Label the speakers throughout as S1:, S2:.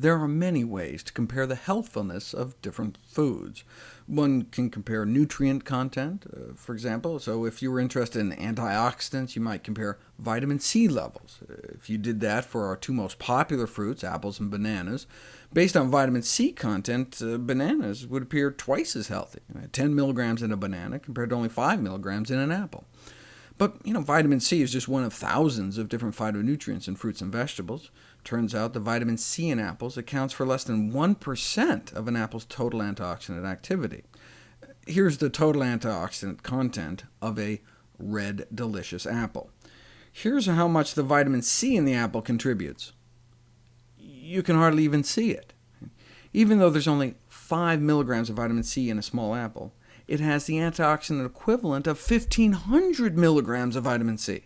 S1: There are many ways to compare the healthfulness of different foods. One can compare nutrient content, uh, for example. So if you were interested in antioxidants, you might compare vitamin C levels. If you did that for our two most popular fruits, apples and bananas, based on vitamin C content, uh, bananas would appear twice as healthy, 10 milligrams in a banana compared to only 5 milligrams in an apple. But you know, vitamin C is just one of thousands of different phytonutrients in fruits and vegetables. Turns out the vitamin C in apples accounts for less than 1% of an apple's total antioxidant activity. Here's the total antioxidant content of a red, delicious apple. Here's how much the vitamin C in the apple contributes. You can hardly even see it. Even though there's only 5 milligrams of vitamin C in a small apple, it has the antioxidant equivalent of 1,500 milligrams of vitamin C.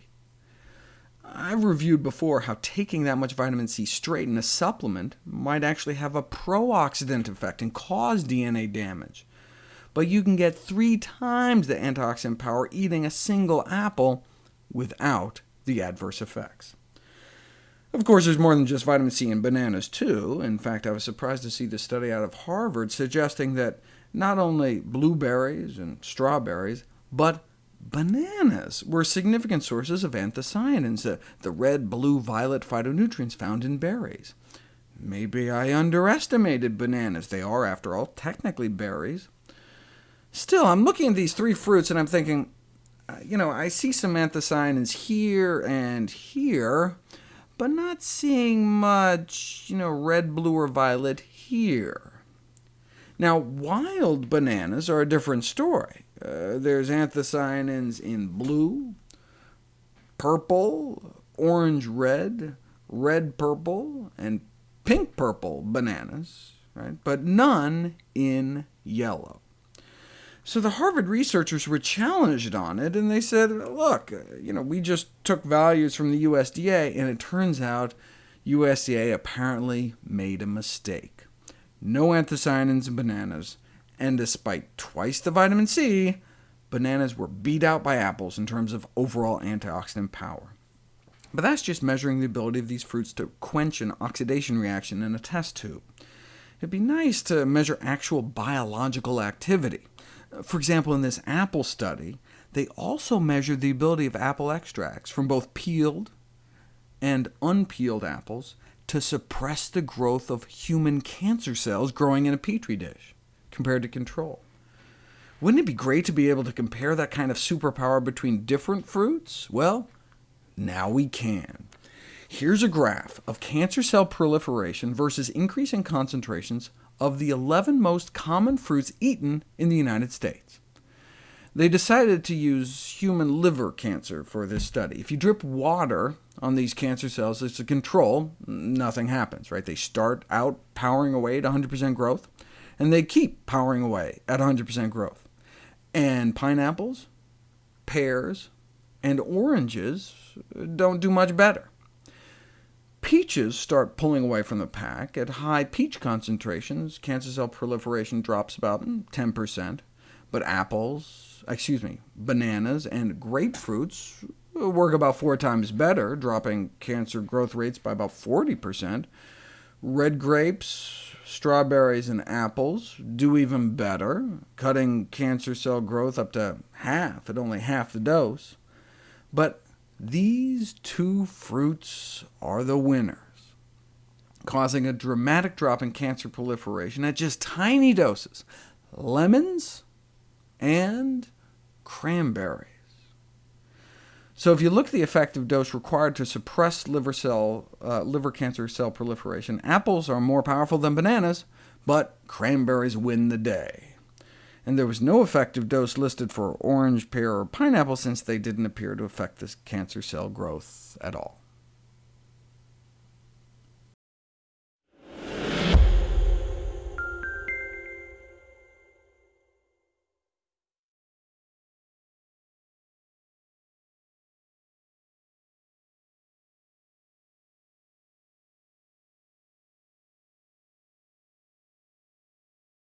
S1: I've reviewed before how taking that much vitamin C straight in a supplement might actually have a pro-oxidant effect and cause DNA damage. But you can get three times the antioxidant power eating a single apple without the adverse effects. Of course, there's more than just vitamin C in bananas, too. In fact, I was surprised to see this study out of Harvard suggesting that not only blueberries and strawberries, but bananas were significant sources of anthocyanins, the, the red, blue, violet phytonutrients found in berries. Maybe I underestimated bananas. They are, after all, technically berries. Still, I'm looking at these three fruits and I'm thinking, uh, you know, I see some anthocyanins here and here, but not seeing much, you know, red, blue, or violet here. Now, wild bananas are a different story. Uh, there's anthocyanins in blue, purple, orange-red, red-purple, and pink-purple bananas, right? but none in yellow. So the Harvard researchers were challenged on it, and they said, look, uh, you know, we just took values from the USDA, and it turns out USDA apparently made a mistake no anthocyanins in bananas, and despite twice the vitamin C, bananas were beat out by apples in terms of overall antioxidant power. But that's just measuring the ability of these fruits to quench an oxidation reaction in a test tube. It'd be nice to measure actual biological activity. For example, in this apple study, they also measured the ability of apple extracts from both peeled and unpeeled apples to suppress the growth of human cancer cells growing in a petri dish, compared to control. Wouldn't it be great to be able to compare that kind of superpower between different fruits? Well, now we can. Here's a graph of cancer cell proliferation versus increase in concentrations of the 11 most common fruits eaten in the United States. They decided to use human liver cancer for this study. If you drip water on these cancer cells as a control, nothing happens. Right? They start out powering away at 100% growth, and they keep powering away at 100% growth. And pineapples, pears, and oranges don't do much better. Peaches start pulling away from the pack. At high peach concentrations, cancer cell proliferation drops about mm, 10%, but apples, excuse me, bananas and grapefruits work about four times better, dropping cancer growth rates by about 40%. Red grapes, strawberries, and apples do even better, cutting cancer cell growth up to half at only half the dose. But these two fruits are the winners, causing a dramatic drop in cancer proliferation at just tiny doses. Lemons and cranberries. So if you look at the effective dose required to suppress liver, cell, uh, liver cancer cell proliferation, apples are more powerful than bananas, but cranberries win the day. And there was no effective dose listed for orange, pear, or pineapple, since they didn't appear to affect this cancer cell growth at all.